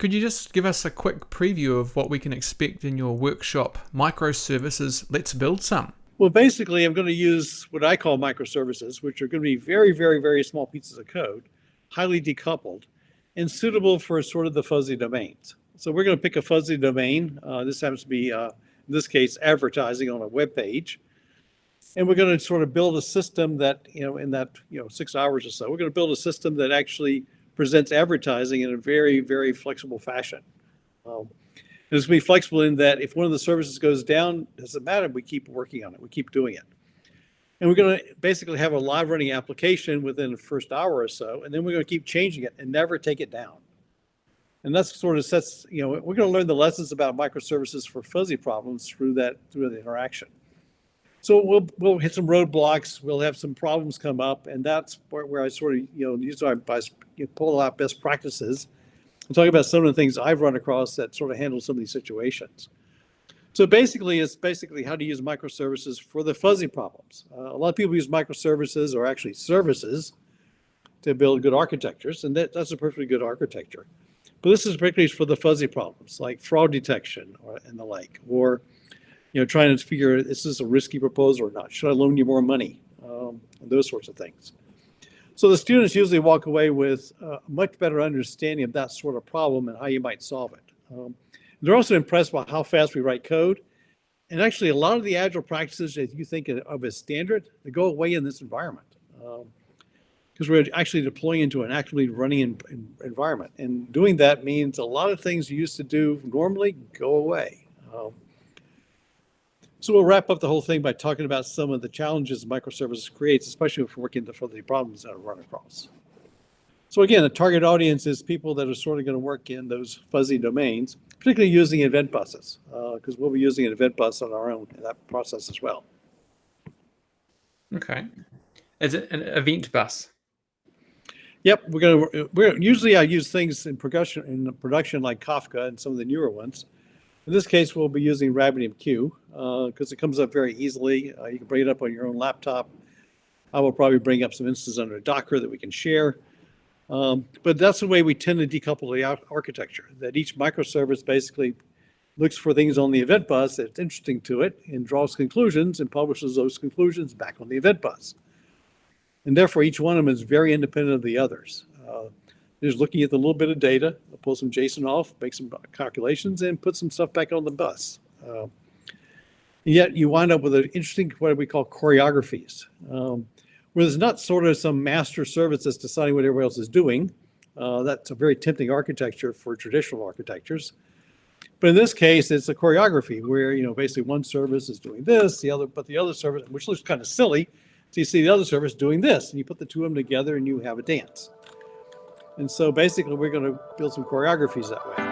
Could you just give us a quick preview of what we can expect in your workshop, Microservices Let's Build Some? Well, basically, I'm going to use what I call microservices, which are going to be very, very, very small pieces of code, highly decoupled, and suitable for sort of the fuzzy domains. So we're going to pick a fuzzy domain. Uh, this happens to be, uh, in this case, advertising on a web page. And we're going to sort of build a system that, you know, in that, you know, six hours or so, we're going to build a system that actually presents advertising in a very, very flexible fashion. Um, it's going to be flexible in that if one of the services goes down, doesn't matter, we keep working on it, we keep doing it. And we're going to basically have a live running application within the first hour or so, and then we're going to keep changing it and never take it down. And that's sort of sets, you know, we're going to learn the lessons about microservices for fuzzy problems through that, through the interaction. So we'll we'll hit some roadblocks. We'll have some problems come up, and that's where, I sort of you know use our pull out best practices and talk about some of the things I've run across that sort of handle some of these situations. So basically, it's basically how to use microservices for the fuzzy problems. Uh, a lot of people use microservices or actually services to build good architectures, and that, that's a perfectly good architecture. But this is particularly for the fuzzy problems like fraud detection or, and the like, or you know, trying to figure out, is this a risky proposal or not? Should I loan you more money? Um, those sorts of things. So the students usually walk away with a much better understanding of that sort of problem and how you might solve it. Um, they're also impressed by how fast we write code. And actually, a lot of the agile practices that you think of as standard, they go away in this environment. Because um, we're actually deploying into an actively running in, in environment. And doing that means a lot of things you used to do normally go away. Um, so we'll wrap up the whole thing by talking about some of the challenges microservices creates, especially if we're working for the problems that are run across. So again, the target audience is people that are sort of going to work in those fuzzy domains, particularly using event buses, because uh, we'll be using an event bus on our own in that process as well. Okay. Is it an event bus? Yep, we're going to. We're usually I use things in production in production like Kafka and some of the newer ones. In this case, we'll be using RabbitMQ because uh, it comes up very easily. Uh, you can bring it up on your own laptop. I will probably bring up some instances under Docker that we can share. Um, but that's the way we tend to decouple the architecture, that each microservice basically looks for things on the event bus that's interesting to it and draws conclusions and publishes those conclusions back on the event bus. And therefore, each one of them is very independent of the others. Uh, just looking at the little bit of data, pull some JSON off, make some calculations, and put some stuff back on the bus. Uh, yet you wind up with an interesting, what we call choreographies, um, where there's not sort of some master service that's deciding what everybody else is doing. Uh, that's a very tempting architecture for traditional architectures. But in this case, it's a choreography where, you know, basically one service is doing this, the other, but the other service, which looks kind of silly. So you see the other service doing this, and you put the two of them together and you have a dance. And so basically we're going to build some choreographies that way.